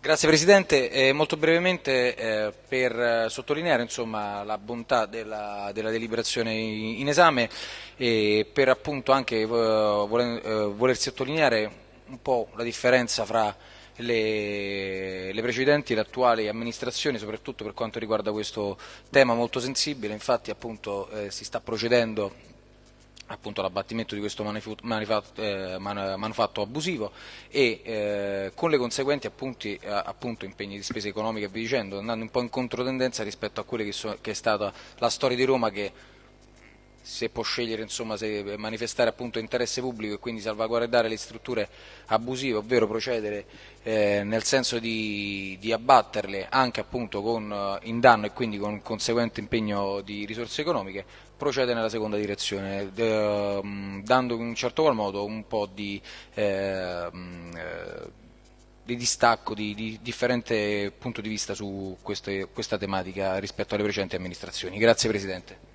Grazie Presidente, eh, molto brevemente eh, per sottolineare insomma, la bontà della, della, deliberazione in esame e per appunto anche eh, voler, eh, voler, sottolineare un po' la differenza fra le, le precedenti e le attuali amministrazioni, soprattutto per quanto riguarda questo tema molto sensibile, infatti appunto eh, si sta procedendo appunto l'abbattimento di questo manufatto, eh, manufatto abusivo e eh, con le conseguenti appunti, eh, appunto, impegni di spesa economica e via dicendo, andando un po' in controtendenza rispetto a quella che, che è stata la storia di Roma che se può scegliere insomma, se manifestare appunto interesse pubblico e quindi salvaguardare le strutture abusive, ovvero procedere eh, nel senso di, di, abbatterle anche appunto con, eh, in danno e quindi con conseguente impegno di risorse economiche, procede nella seconda direzione, eh, dando in un certo qual modo un po' di, eh, di distacco, di, di, differente punto di vista su queste, questa tematica rispetto alle precedenti amministrazioni. Grazie Presidente.